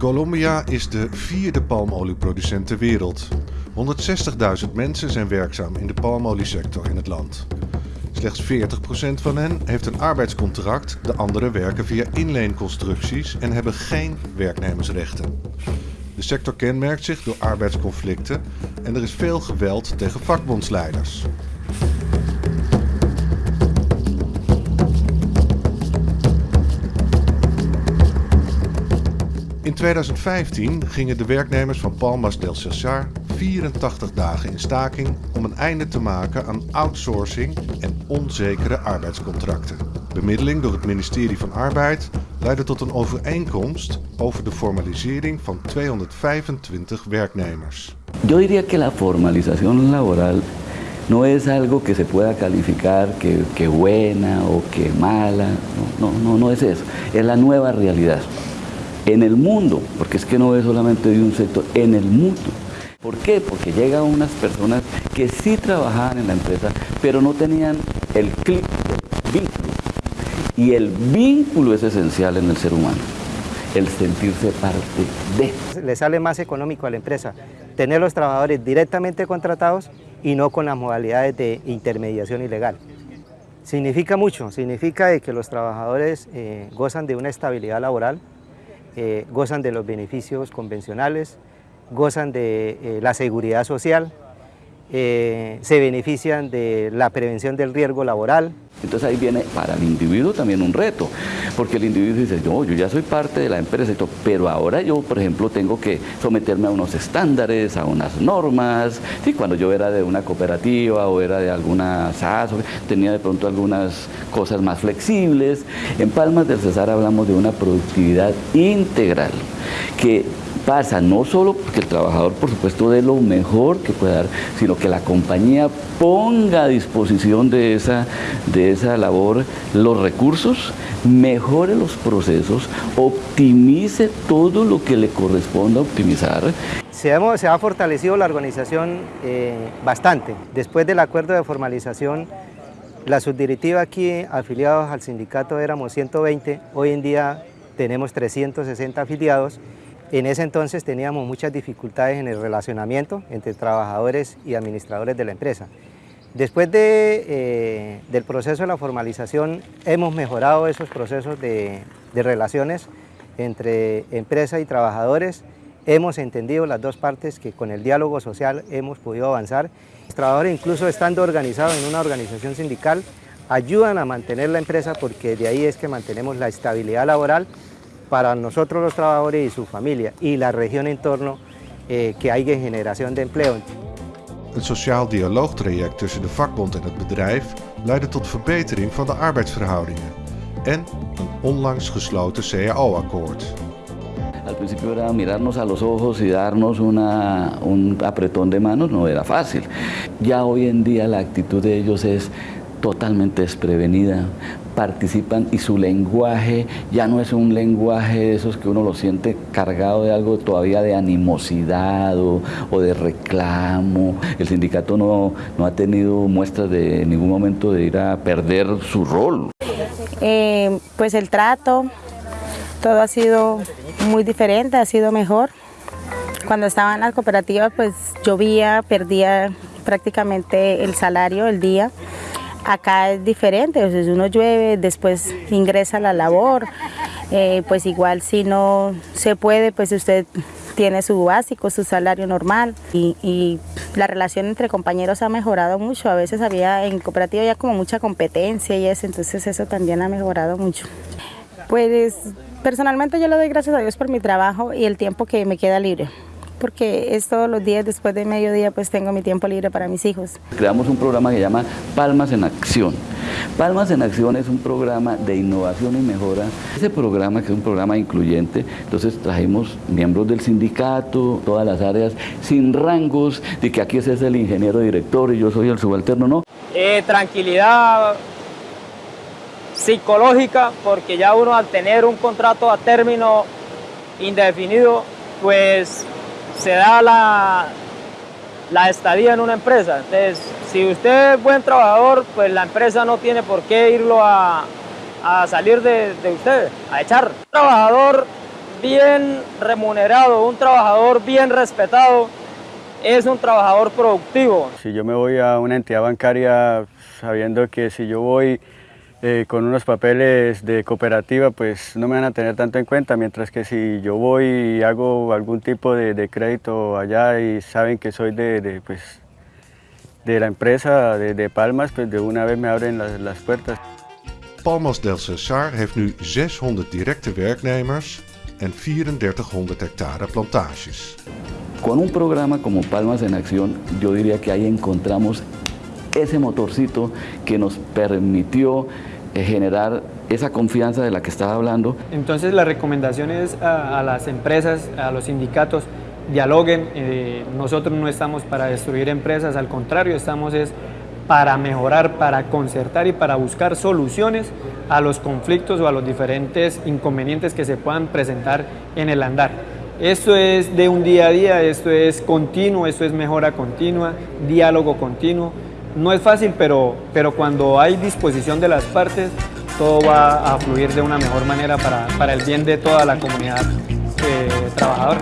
Colombia is de vierde palmolieproducent ter wereld. 160.000 mensen zijn werkzaam in de palmoliesector in het land. Slechts 40% van hen heeft een arbeidscontract, de anderen werken via inleenconstructies en hebben geen werknemersrechten. De sector kenmerkt zich door arbeidsconflicten en er is veel geweld tegen vakbondsleiders. In 2015 gingen de werknemers van Palmas del Cesar 84 dagen in staking om een einde te maken aan outsourcing en onzekere arbeidscontracten. Bemiddeling door het ministerie van Arbeid leidde tot een overeenkomst over de formalisering van 225 werknemers. Yo diría que la formalización laboral no es algo que se pueda calificar que, que buena o mala, no, no, no es eso, es la nueva realidad. En el mundo, porque es que no es solamente de un sector, en el mundo. ¿Por qué? Porque llegan unas personas que sí trabajaban en la empresa, pero no tenían el clic, el vínculo. Y el vínculo es esencial en el ser humano, el sentirse parte de. Le sale más económico a la empresa tener los trabajadores directamente contratados y no con las modalidades de intermediación ilegal. Significa mucho, significa que los trabajadores eh, gozan de una estabilidad laboral, eh, gozan de los beneficios convencionales, gozan de eh, la seguridad social, eh, se benefician de la prevención del riesgo laboral. Entonces ahí viene para el individuo también un reto, porque el individuo dice, yo, yo ya soy parte de la empresa, pero ahora yo, por ejemplo, tengo que someterme a unos estándares, a unas normas. Sí, cuando yo era de una cooperativa o era de alguna SAS, tenía de pronto algunas cosas más flexibles. En Palmas del Cesar hablamos de una productividad integral, que pasa no solo porque el trabajador, por supuesto, dé lo mejor que pueda dar, sino que la compañía ponga a disposición de esa, de esa labor los recursos, mejore los procesos, optimice todo lo que le corresponda optimizar. Se ha, fortalecido la organización eh, bastante. Después del acuerdo de formalización, la subdirectiva aquí, afiliados al sindicato, éramos 120, hoy en día tenemos 360 afiliados en ese entonces teníamos muchas dificultades en el relacionamiento entre trabajadores y administradores de la empresa. Después de, eh, del proceso de la formalización hemos mejorado esos procesos de, de relaciones entre empresa y trabajadores. Hemos entendido las dos partes que con el diálogo social hemos podido avanzar. Los trabajadores incluso estando organizados en una organización sindical ayudan a mantener la empresa porque de ahí es que mantenemos la estabilidad laboral para nosotros los trabajadores y su familia y la región en torno eh, que hay en generación de empleo. Het sociaal dialoogtraject tussen de vakbond en het bedrijf leidde tot verbetering van de arbeidsverhoudingen en een onlangs gesloten CAO-akkoord. Al principio era mirarnos a los ojos y darnos una, un apretón de manos, no era fácil. Ya hoy en día la actitud de ellos es totalmente desprevenida, participan y su lenguaje ya no es un lenguaje de esos que uno lo siente cargado de algo todavía de animosidad o, de reclamo. El sindicato no, no, ha tenido muestras de ningún momento de ir a perder su rol. Eh, pues el trato, todo ha sido muy diferente, ha sido mejor. Cuando estaba en las cooperativas pues llovía, perdía prácticamente el salario el día. Acá es diferente, si uno llueve, después ingresa a la labor, eh, pues igual si no se puede, pues usted tiene su básico, su salario normal y, y, la relación entre compañeros ha mejorado mucho. A veces había en cooperativa ya como mucha competencia y eso, entonces eso también ha mejorado mucho. Pues personalmente yo le doy gracias a Dios por mi trabajo y el tiempo que me queda libre porque es todos los días, después de mediodía, pues tengo mi tiempo libre para mis hijos. Creamos un programa que se llama Palmas en Acción. Palmas en Acción es un programa de innovación y mejora. Ese programa, que es un programa incluyente, entonces trajimos miembros del sindicato, todas las áreas, sin rangos, de que aquí ese es el ingeniero director y yo soy el subalterno, ¿no? Eh, tranquilidad psicológica, porque ya uno al tener un contrato a término indefinido, pues se da la, la estadía en una empresa. Entonces, si usted es buen trabajador, pues la empresa no tiene por qué irlo a, a salir de, de, usted, a echar. Un trabajador bien remunerado, un trabajador bien respetado, es un trabajador productivo. Si yo me voy a una entidad bancaria sabiendo que si yo voy eh, con unos papeles de cooperativa, pues no me van a tener tanto en cuenta, mientras que si yo voy y hago algún tipo de, crédito allá y saben que soy de, pues, de la empresa de, Palmas, pues de una vez me abren las, puertas. Palmas del Cesar heeft nu 600 directe werknemers en 3400 hectare plantages. Con un programa como Palmas en Acción, yo diría que ahí encontramos ese motorcito que nos permitió eh, generar esa confianza de la que estaba hablando. Entonces la recomendación es a, las empresas, a los sindicatos, dialoguen, eh, nosotros no estamos para destruir empresas, al contrario, estamos es para mejorar, para concertar y para buscar soluciones a los conflictos o a los diferentes inconvenientes que se puedan presentar en el andar. Esto es de un día a día, esto es continuo, esto es mejora continua, diálogo continuo. No es fácil, pero, pero cuando hay disposición de las partes, todo va a fluir de una mejor manera para, para el bien de toda la comunidad eh, trabajadora.